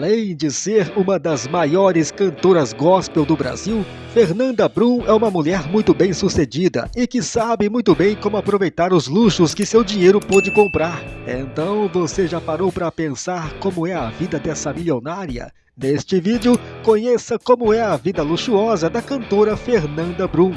Além de ser uma das maiores cantoras gospel do Brasil, Fernanda Brum é uma mulher muito bem sucedida e que sabe muito bem como aproveitar os luxos que seu dinheiro pôde comprar. Então você já parou para pensar como é a vida dessa milionária? Neste vídeo, conheça como é a vida luxuosa da cantora Fernanda Brum.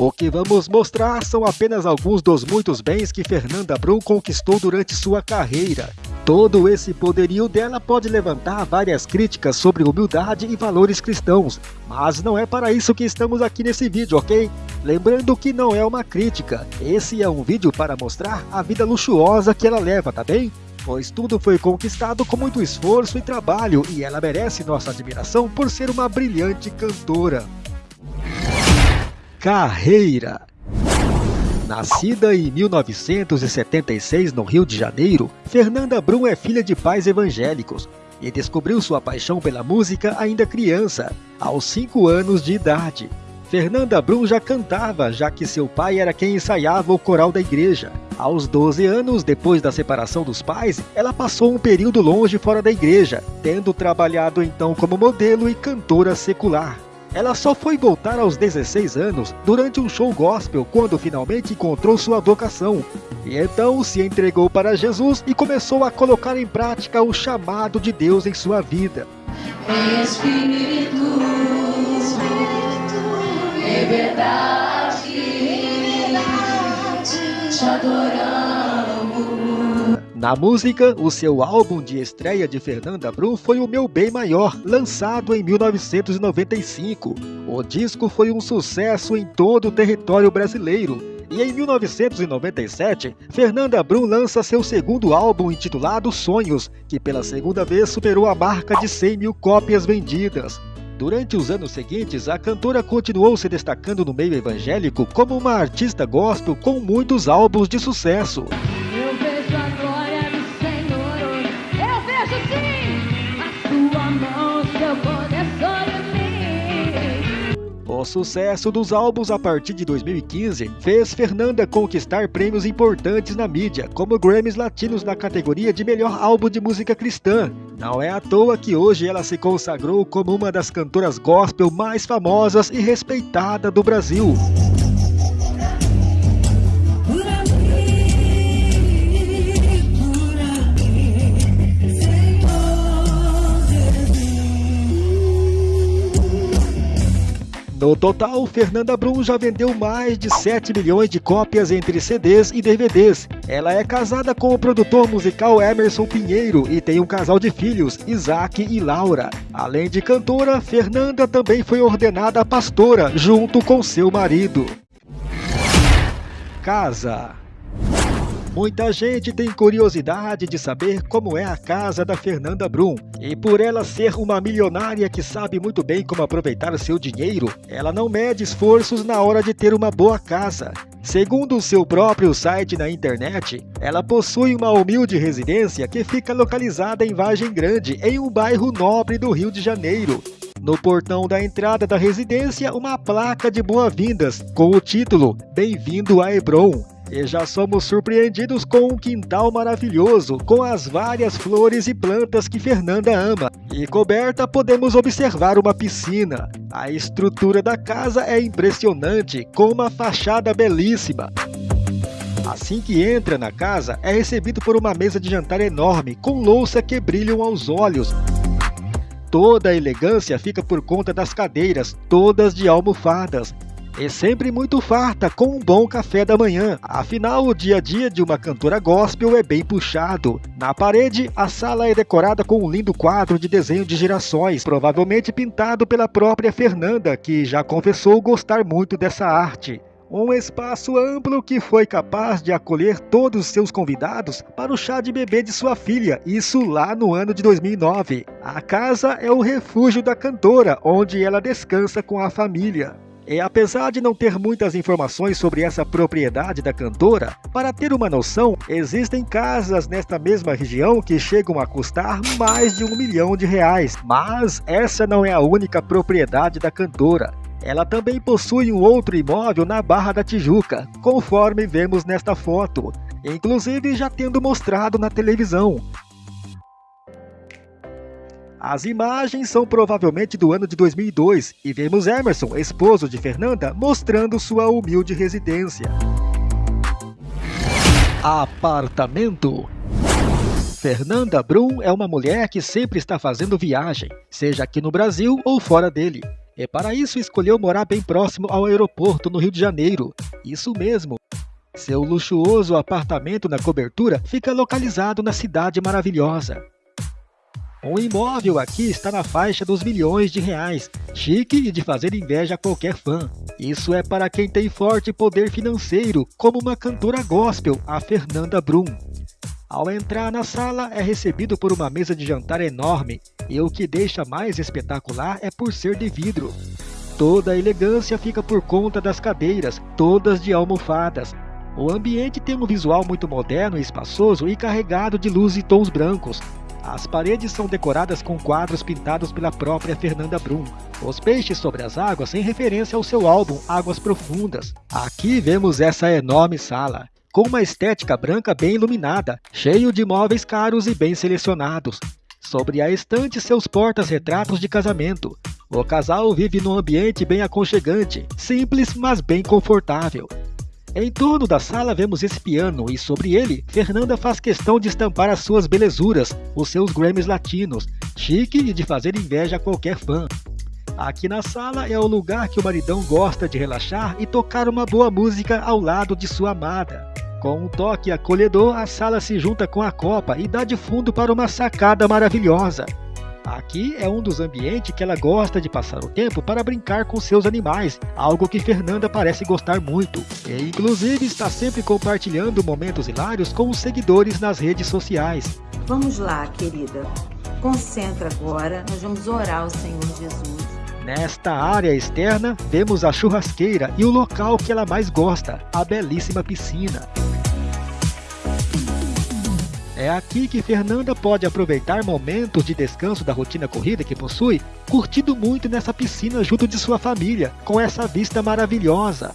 O que vamos mostrar são apenas alguns dos muitos bens que Fernanda Brum conquistou durante sua carreira. Todo esse poderio dela pode levantar várias críticas sobre humildade e valores cristãos, mas não é para isso que estamos aqui nesse vídeo, ok? Lembrando que não é uma crítica, esse é um vídeo para mostrar a vida luxuosa que ela leva, tá bem? Pois tudo foi conquistado com muito esforço e trabalho e ela merece nossa admiração por ser uma brilhante cantora. Carreira Nascida em 1976 no Rio de Janeiro, Fernanda Brum é filha de pais evangélicos e descobriu sua paixão pela música ainda criança, aos 5 anos de idade. Fernanda Brum já cantava, já que seu pai era quem ensaiava o coral da igreja. Aos 12 anos, depois da separação dos pais, ela passou um período longe fora da igreja, tendo trabalhado então como modelo e cantora secular. Ela só foi voltar aos 16 anos durante um show gospel quando finalmente encontrou sua vocação. E então se entregou para Jesus e começou a colocar em prática o chamado de Deus em sua vida. Espírito, Espírito, liberdade, liberdade, te adoramos. Na música, o seu álbum de estreia de Fernanda Brum foi O Meu Bem Maior, lançado em 1995. O disco foi um sucesso em todo o território brasileiro. E em 1997, Fernanda Brum lança seu segundo álbum intitulado Sonhos, que pela segunda vez superou a marca de 100 mil cópias vendidas. Durante os anos seguintes, a cantora continuou se destacando no meio evangélico como uma artista gospel com muitos álbuns de sucesso. O sucesso dos álbuns a partir de 2015 fez Fernanda conquistar prêmios importantes na mídia, como Grammys Latinos na categoria de melhor álbum de música cristã. Não é à toa que hoje ela se consagrou como uma das cantoras gospel mais famosas e respeitada do Brasil. No total, Fernanda Brum já vendeu mais de 7 milhões de cópias entre CDs e DVDs. Ela é casada com o produtor musical Emerson Pinheiro e tem um casal de filhos, Isaac e Laura. Além de cantora, Fernanda também foi ordenada pastora, junto com seu marido. Casa Muita gente tem curiosidade de saber como é a casa da Fernanda Brum. E por ela ser uma milionária que sabe muito bem como aproveitar seu dinheiro, ela não mede esforços na hora de ter uma boa casa. Segundo o seu próprio site na internet, ela possui uma humilde residência que fica localizada em Vargem Grande, em um bairro nobre do Rio de Janeiro. No portão da entrada da residência, uma placa de boas-vindas com o título Bem-vindo a Hebron. E já somos surpreendidos com um quintal maravilhoso, com as várias flores e plantas que Fernanda ama. E coberta podemos observar uma piscina. A estrutura da casa é impressionante, com uma fachada belíssima. Assim que entra na casa, é recebido por uma mesa de jantar enorme, com louça que brilham aos olhos. Toda a elegância fica por conta das cadeiras, todas de almofadas, é sempre muito farta com um bom café da manhã. Afinal, o dia a dia de uma cantora gospel é bem puxado. Na parede, a sala é decorada com um lindo quadro de desenho de girassóis, provavelmente pintado pela própria Fernanda, que já confessou gostar muito dessa arte. Um espaço amplo que foi capaz de acolher todos os seus convidados para o chá de bebê de sua filha, isso lá no ano de 2009. A casa é o refúgio da cantora, onde ela descansa com a família. E apesar de não ter muitas informações sobre essa propriedade da cantora, para ter uma noção, existem casas nesta mesma região que chegam a custar mais de um milhão de reais. Mas essa não é a única propriedade da cantora. Ela também possui um outro imóvel na Barra da Tijuca, conforme vemos nesta foto. inclusive já tendo mostrado na televisão. As imagens são provavelmente do ano de 2002 e vemos Emerson, esposo de Fernanda, mostrando sua humilde residência. Apartamento Fernanda Brum é uma mulher que sempre está fazendo viagem, seja aqui no Brasil ou fora dele. E para isso escolheu morar bem próximo ao aeroporto no Rio de Janeiro. Isso mesmo. Seu luxuoso apartamento na cobertura fica localizado na cidade maravilhosa. Um imóvel aqui está na faixa dos milhões de reais, chique e de fazer inveja a qualquer fã. Isso é para quem tem forte poder financeiro, como uma cantora gospel, a Fernanda Brum. Ao entrar na sala, é recebido por uma mesa de jantar enorme, e o que deixa mais espetacular é por ser de vidro. Toda a elegância fica por conta das cadeiras, todas de almofadas. O ambiente tem um visual muito moderno e espaçoso e carregado de luz e tons brancos. As paredes são decoradas com quadros pintados pela própria Fernanda Brum. Os peixes sobre as águas em referência ao seu álbum Águas Profundas. Aqui vemos essa enorme sala com uma estética branca bem iluminada, cheio de móveis caros e bem selecionados. Sobre a estante, seus portas-retratos de casamento. O casal vive num ambiente bem aconchegante, simples, mas bem confortável. Em torno da sala vemos esse piano e sobre ele, Fernanda faz questão de estampar as suas belezuras, os seus Grammys latinos, chique e de fazer inveja a qualquer fã. Aqui na sala é o lugar que o maridão gosta de relaxar e tocar uma boa música ao lado de sua amada. Com um toque acolhedor, a sala se junta com a copa e dá de fundo para uma sacada maravilhosa. Aqui é um dos ambientes que ela gosta de passar o tempo para brincar com seus animais, algo que Fernanda parece gostar muito. E inclusive está sempre compartilhando momentos hilários com os seguidores nas redes sociais. Vamos lá, querida. Concentra agora, nós vamos orar ao Senhor Jesus. Nesta área externa, vemos a churrasqueira e o local que ela mais gosta, a belíssima piscina. É aqui que Fernanda pode aproveitar momentos de descanso da rotina corrida que possui, curtindo muito nessa piscina junto de sua família, com essa vista maravilhosa.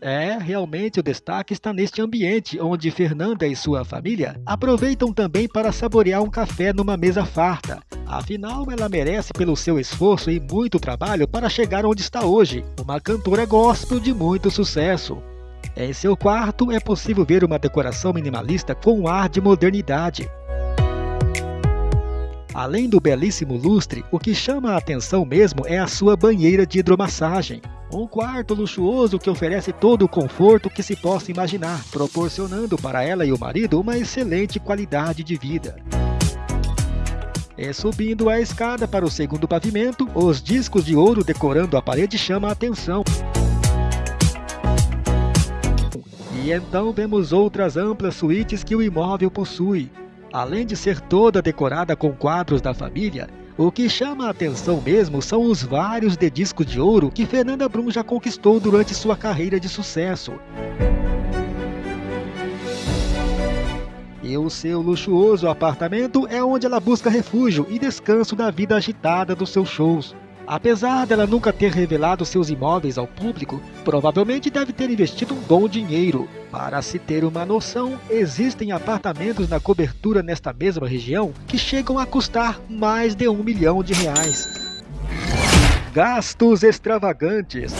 É, realmente o destaque está neste ambiente, onde Fernanda e sua família aproveitam também para saborear um café numa mesa farta. Afinal, ela merece pelo seu esforço e muito trabalho para chegar onde está hoje, uma cantora gospel de muito sucesso. Em seu quarto é possível ver uma decoração minimalista com um ar de modernidade. Além do belíssimo lustre, o que chama a atenção mesmo é a sua banheira de hidromassagem. Um quarto luxuoso que oferece todo o conforto que se possa imaginar, proporcionando para ela e o marido uma excelente qualidade de vida. E subindo a escada para o segundo pavimento, os discos de ouro decorando a parede chamam a atenção. E então vemos outras amplas suítes que o imóvel possui. Além de ser toda decorada com quadros da família, o que chama a atenção mesmo são os vários de discos de ouro que Fernanda Brum já conquistou durante sua carreira de sucesso. E o seu luxuoso apartamento é onde ela busca refúgio e descanso da vida agitada dos seus shows. Apesar dela nunca ter revelado seus imóveis ao público, provavelmente deve ter investido um bom dinheiro. Para se ter uma noção, existem apartamentos na cobertura nesta mesma região que chegam a custar mais de um milhão de reais. Gastos extravagantes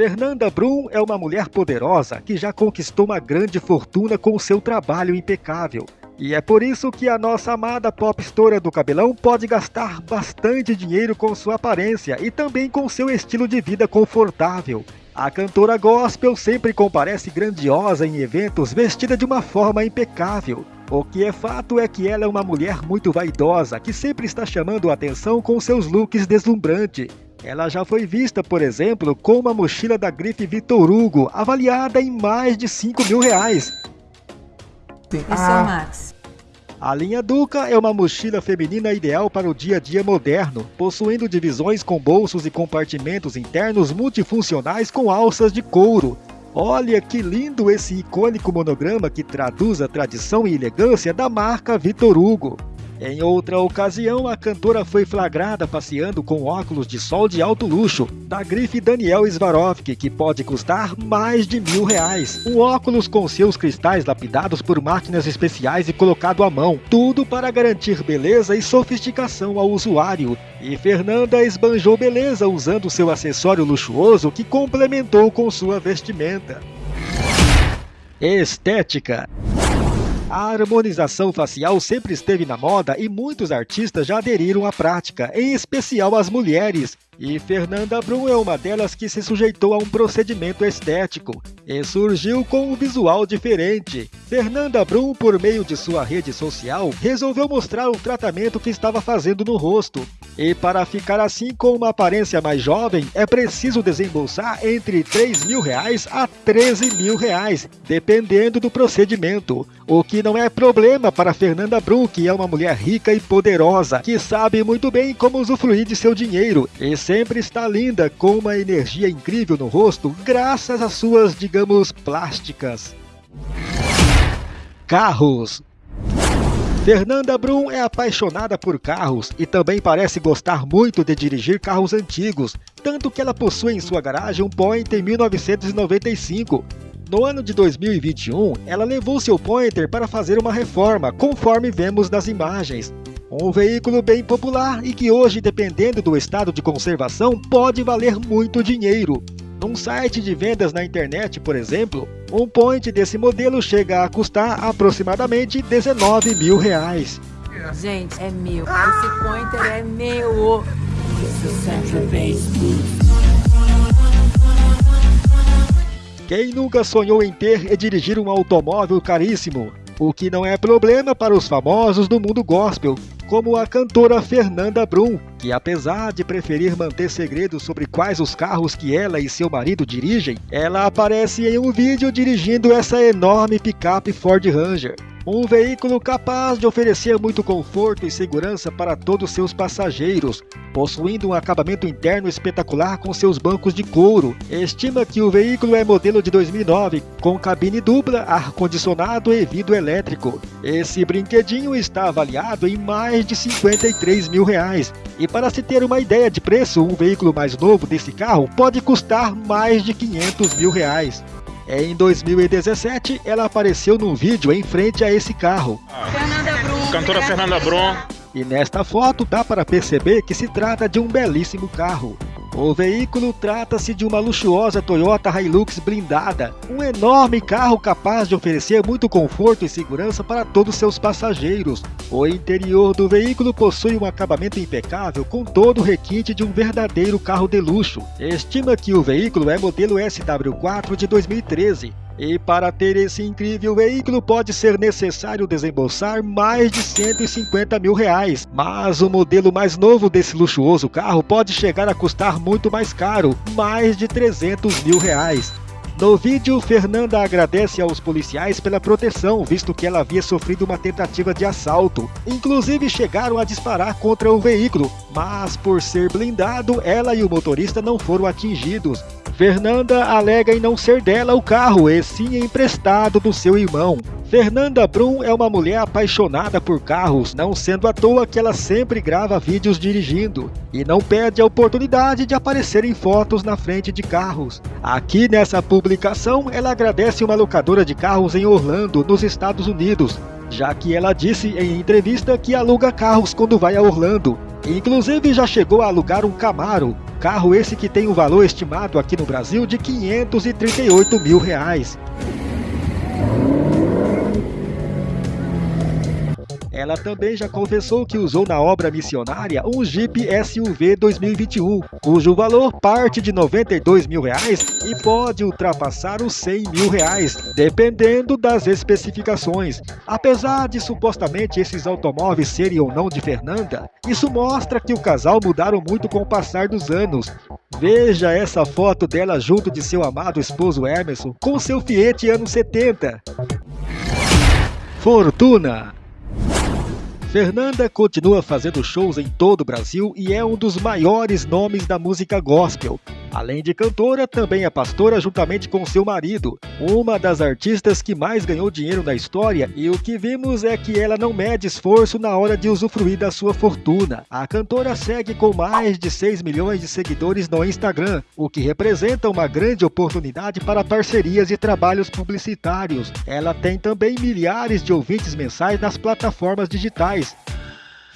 Fernanda Brum é uma mulher poderosa que já conquistou uma grande fortuna com seu trabalho impecável. E é por isso que a nossa amada pop história do cabelão pode gastar bastante dinheiro com sua aparência e também com seu estilo de vida confortável. A cantora gospel sempre comparece grandiosa em eventos vestida de uma forma impecável. O que é fato é que ela é uma mulher muito vaidosa que sempre está chamando a atenção com seus looks deslumbrantes. Ela já foi vista, por exemplo, com uma mochila da grife Vitor Hugo, avaliada em mais de 5 mil reais, Esse ah. é o Max. A linha Duca é uma mochila feminina ideal para o dia a dia moderno, possuindo divisões com bolsos e compartimentos internos multifuncionais com alças de couro. Olha que lindo esse icônico monograma que traduz a tradição e elegância da marca Vitor Hugo. Em outra ocasião, a cantora foi flagrada passeando com óculos de sol de alto luxo, da grife Daniel Swarovski, que pode custar mais de mil reais. Um óculos com seus cristais lapidados por máquinas especiais e colocado à mão, tudo para garantir beleza e sofisticação ao usuário. E Fernanda esbanjou beleza usando seu acessório luxuoso que complementou com sua vestimenta. Estética a harmonização facial sempre esteve na moda e muitos artistas já aderiram à prática, em especial as mulheres. E Fernanda Brum é uma delas que se sujeitou a um procedimento estético e surgiu com um visual diferente. Fernanda Brum, por meio de sua rede social, resolveu mostrar o tratamento que estava fazendo no rosto. E para ficar assim com uma aparência mais jovem, é preciso desembolsar entre 3 mil reais a 13 mil reais, dependendo do procedimento. O que não é problema para Fernanda Brum, que é uma mulher rica e poderosa, que sabe muito bem como usufruir de seu dinheiro e sempre está linda, com uma energia incrível no rosto, graças às suas, digamos, plásticas. Carros Fernanda Brum é apaixonada por carros e também parece gostar muito de dirigir carros antigos, tanto que ela possui em sua garagem um Pointer 1995. No ano de 2021, ela levou seu Pointer para fazer uma reforma, conforme vemos nas imagens. Um veículo bem popular e que hoje, dependendo do estado de conservação, pode valer muito dinheiro. Num site de vendas na internet, por exemplo, um point desse modelo chega a custar aproximadamente 19 mil reais. Gente, é meu. Esse pointer é meu. Quem nunca sonhou em ter e dirigir um automóvel caríssimo? O que não é problema para os famosos do mundo gospel, como a cantora Fernanda Brum, que apesar de preferir manter segredos sobre quais os carros que ela e seu marido dirigem, ela aparece em um vídeo dirigindo essa enorme picape Ford Ranger. Um veículo capaz de oferecer muito conforto e segurança para todos seus passageiros, possuindo um acabamento interno espetacular com seus bancos de couro. Estima que o veículo é modelo de 2009, com cabine dupla, ar-condicionado e vidro elétrico. Esse brinquedinho está avaliado em mais de 53 mil reais. E para se ter uma ideia de preço, um veículo mais novo desse carro pode custar mais de 500 mil reais. Em 2017, ela apareceu num vídeo em frente a esse carro. Fernanda Brum. Cantora Fernanda Brum. E nesta foto dá para perceber que se trata de um belíssimo carro. O veículo trata-se de uma luxuosa Toyota Hilux blindada, um enorme carro capaz de oferecer muito conforto e segurança para todos seus passageiros. O interior do veículo possui um acabamento impecável com todo o requinte de um verdadeiro carro de luxo. Estima que o veículo é modelo SW4 de 2013 e para ter esse incrível veículo pode ser necessário desembolsar mais de 150 mil reais. Mas o modelo mais novo desse luxuoso carro pode chegar a custar muito mais caro, mais de 300 mil reais. No vídeo, Fernanda agradece aos policiais pela proteção, visto que ela havia sofrido uma tentativa de assalto. Inclusive chegaram a disparar contra o veículo, mas por ser blindado, ela e o motorista não foram atingidos. Fernanda alega em não ser dela o carro, e sim emprestado do seu irmão. Fernanda Brum é uma mulher apaixonada por carros, não sendo à toa que ela sempre grava vídeos dirigindo e não perde a oportunidade de aparecer em fotos na frente de carros. Aqui nessa publicação, ela agradece uma locadora de carros em Orlando, nos Estados Unidos, já que ela disse em entrevista que aluga carros quando vai a Orlando. Inclusive já chegou a alugar um Camaro, Carro esse que tem um valor estimado aqui no Brasil de 538 mil reais. Ela também já confessou que usou na obra missionária um Jeep SUV 2021, cujo valor parte de 92 mil reais e pode ultrapassar os 100 mil reais, dependendo das especificações. Apesar de supostamente esses automóveis serem ou não de Fernanda, isso mostra que o casal mudaram muito com o passar dos anos. Veja essa foto dela junto de seu amado esposo Emerson com seu Fiat anos 70. Fortuna Fernanda continua fazendo shows em todo o Brasil e é um dos maiores nomes da música gospel. Além de cantora, também é pastora juntamente com seu marido, uma das artistas que mais ganhou dinheiro na história e o que vimos é que ela não mede esforço na hora de usufruir da sua fortuna. A cantora segue com mais de 6 milhões de seguidores no Instagram, o que representa uma grande oportunidade para parcerias e trabalhos publicitários. Ela tem também milhares de ouvintes mensais nas plataformas digitais,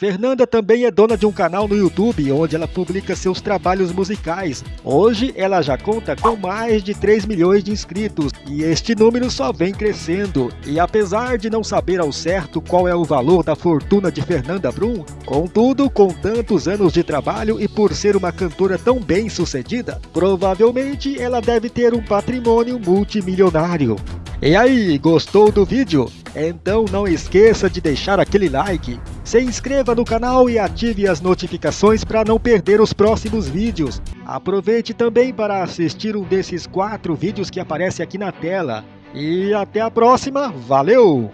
Fernanda também é dona de um canal no YouTube onde ela publica seus trabalhos musicais. Hoje ela já conta com mais de 3 milhões de inscritos e este número só vem crescendo. E apesar de não saber ao certo qual é o valor da fortuna de Fernanda Brum, contudo, com tantos anos de trabalho e por ser uma cantora tão bem sucedida, provavelmente ela deve ter um patrimônio multimilionário. E aí, gostou do vídeo? Então não esqueça de deixar aquele like, se inscreva no canal e ative as notificações para não perder os próximos vídeos. Aproveite também para assistir um desses quatro vídeos que aparece aqui na tela. E até a próxima, valeu!